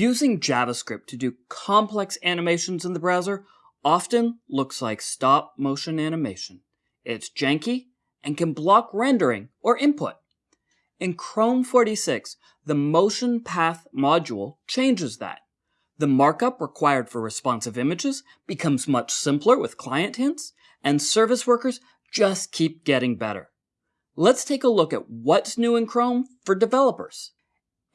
Using JavaScript to do complex animations in the browser often looks like stop motion animation. It's janky and can block rendering or input. In Chrome 46, the motion path module changes that. The markup required for responsive images becomes much simpler with client hints, and service workers just keep getting better. Let's take a look at what's new in Chrome for developers.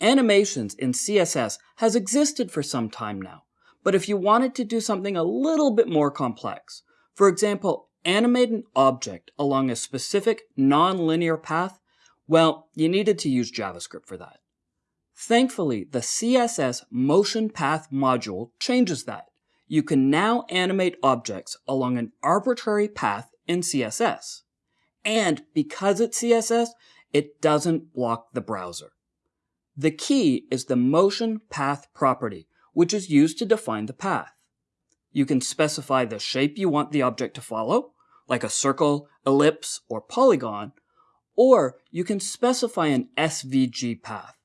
Animations in CSS has existed for some time now, but if you wanted to do something a little bit more complex, for example, animate an object along a specific non-linear path, well, you needed to use JavaScript for that. Thankfully, the CSS Motion Path module changes that. You can now animate objects along an arbitrary path in CSS. And because it's CSS, it doesn't block the browser. The key is the motion path property, which is used to define the path. You can specify the shape you want the object to follow, like a circle, ellipse, or polygon, or you can specify an SVG path.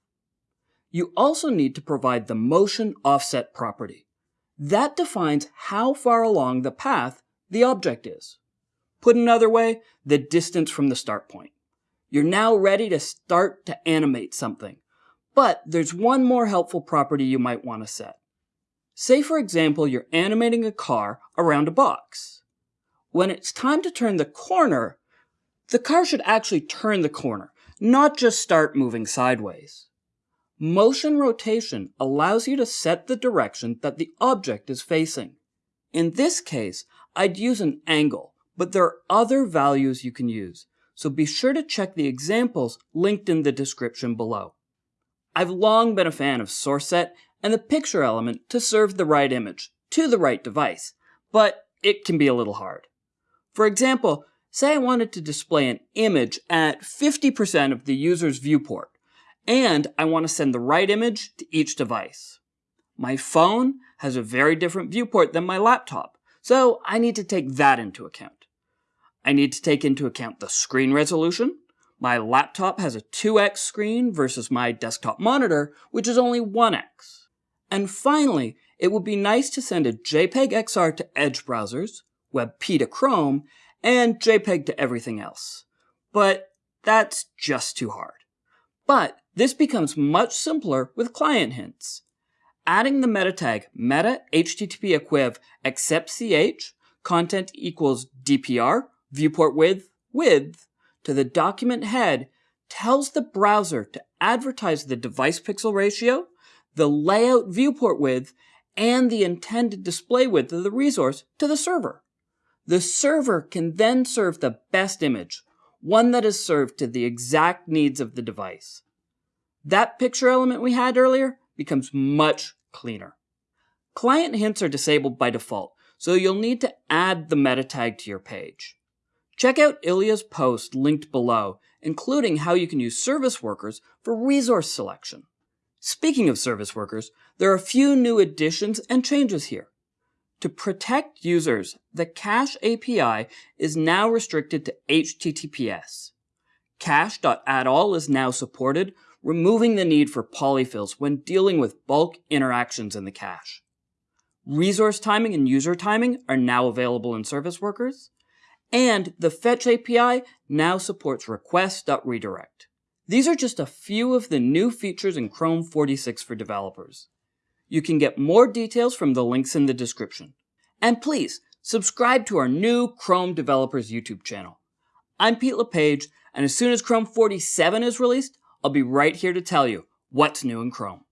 You also need to provide the motion offset property. That defines how far along the path the object is. Put another way, the distance from the start point. You're now ready to start to animate something. But there's one more helpful property you might want to set. Say for example you're animating a car around a box. When it's time to turn the corner, the car should actually turn the corner, not just start moving sideways. Motion rotation allows you to set the direction that the object is facing. In this case, I'd use an angle, but there are other values you can use, so be sure to check the examples linked in the description below. I've long been a fan of source set and the picture element to serve the right image to the right device, but it can be a little hard. For example, say I wanted to display an image at 50% of the user's viewport, and I want to send the right image to each device. My phone has a very different viewport than my laptop, so I need to take that into account. I need to take into account the screen resolution, my laptop has a 2x screen versus my desktop monitor, which is only 1x. And finally, it would be nice to send a JPEG XR to Edge browsers, WebP to Chrome, and JPEG to everything else. But that's just too hard. But this becomes much simpler with client hints. Adding the meta tag meta http equiv accept ch content equals dpr viewport width width to the document head tells the browser to advertise the device pixel ratio, the layout viewport width, and the intended display width of the resource to the server. The server can then serve the best image, one that is served to the exact needs of the device. That picture element we had earlier becomes much cleaner. Client hints are disabled by default, so you'll need to add the meta tag to your page. Check out Ilya's post linked below, including how you can use service workers for resource selection. Speaking of service workers, there are a few new additions and changes here. To protect users, the Cache API is now restricted to HTTPS. Cache.addAll is now supported, removing the need for polyfills when dealing with bulk interactions in the cache. Resource timing and user timing are now available in service workers. And the Fetch API now supports request.redirect. These are just a few of the new features in Chrome 46 for developers. You can get more details from the links in the description. And please, subscribe to our new Chrome Developers YouTube channel. I'm Pete LePage, and as soon as Chrome 47 is released, I'll be right here to tell you what's new in Chrome.